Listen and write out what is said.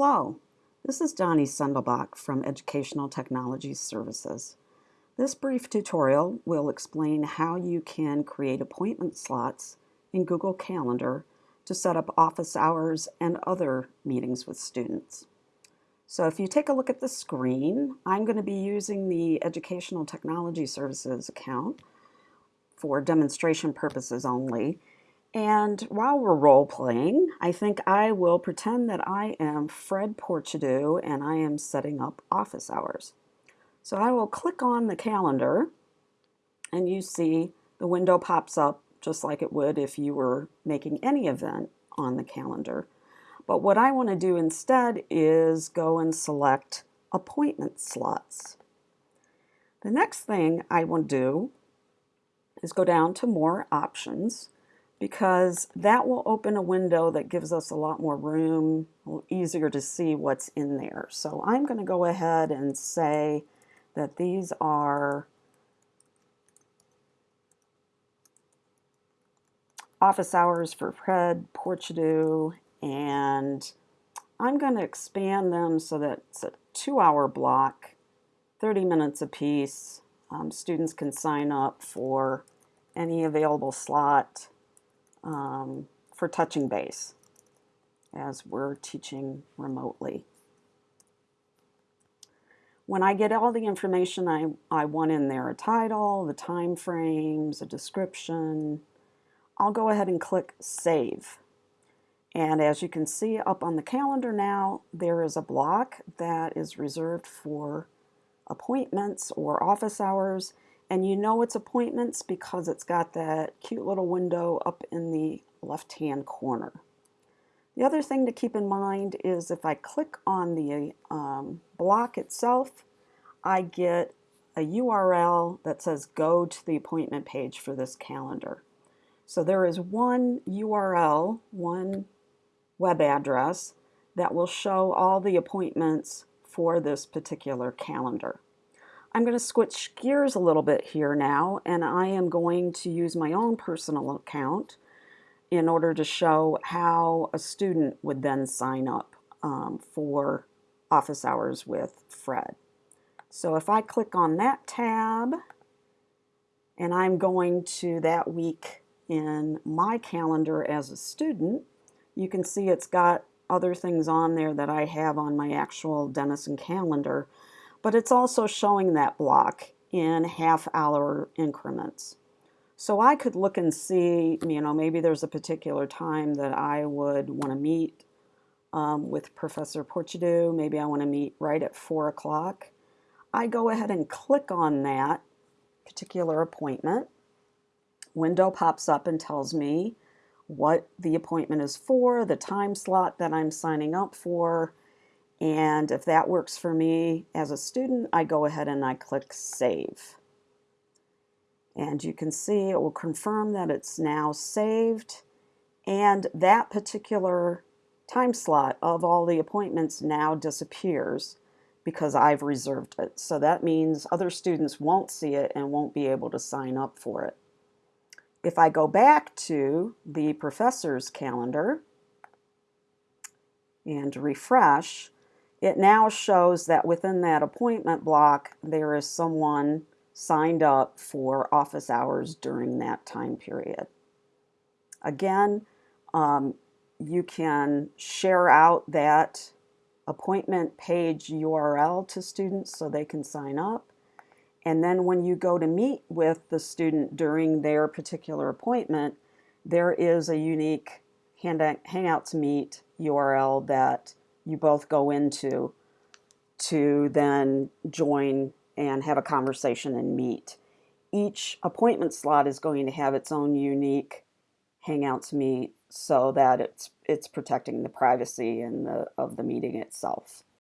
Hello, this is Donnie Sendelbach from Educational Technology Services. This brief tutorial will explain how you can create appointment slots in Google Calendar to set up office hours and other meetings with students. So if you take a look at the screen, I'm going to be using the Educational Technology Services account for demonstration purposes only. And while we're role playing, I think I will pretend that I am Fred Porchadoo and I am setting up office hours. So I will click on the calendar and you see the window pops up just like it would if you were making any event on the calendar. But what I want to do instead is go and select appointment slots. The next thing I want to do is go down to more options because that will open a window that gives us a lot more room, easier to see what's in there. So I'm going to go ahead and say that these are office hours for Fred Porchadoo and I'm going to expand them so that it's a two hour block, 30 minutes apiece. Um, students can sign up for any available slot um, for touching base as we're teaching remotely. When I get all the information I, I want in there, a title, the time frames, a description, I'll go ahead and click Save. And as you can see up on the calendar now, there is a block that is reserved for appointments or office hours and you know it's appointments because it's got that cute little window up in the left-hand corner. The other thing to keep in mind is if I click on the um, block itself, I get a URL that says go to the appointment page for this calendar. So there is one URL, one web address that will show all the appointments for this particular calendar. I'm going to switch gears a little bit here now and I am going to use my own personal account in order to show how a student would then sign up um, for office hours with Fred. So if I click on that tab and I'm going to that week in my calendar as a student, you can see it's got other things on there that I have on my actual Denison calendar but it's also showing that block in half hour increments. So I could look and see, you know, maybe there's a particular time that I would want to meet um, with Professor Porchadoo. Maybe I want to meet right at 4 o'clock. I go ahead and click on that particular appointment. Window pops up and tells me what the appointment is for, the time slot that I'm signing up for, and if that works for me as a student, I go ahead and I click Save. And you can see it will confirm that it's now saved. And that particular time slot of all the appointments now disappears because I've reserved it. So that means other students won't see it and won't be able to sign up for it. If I go back to the professor's calendar and refresh, it now shows that within that appointment block, there is someone signed up for office hours during that time period. Again, um, you can share out that appointment page URL to students so they can sign up. And then when you go to meet with the student during their particular appointment, there is a unique Hangouts Meet URL that you both go into to then join and have a conversation and meet. Each appointment slot is going to have its own unique Hangouts meet so that it's it's protecting the privacy and the of the meeting itself.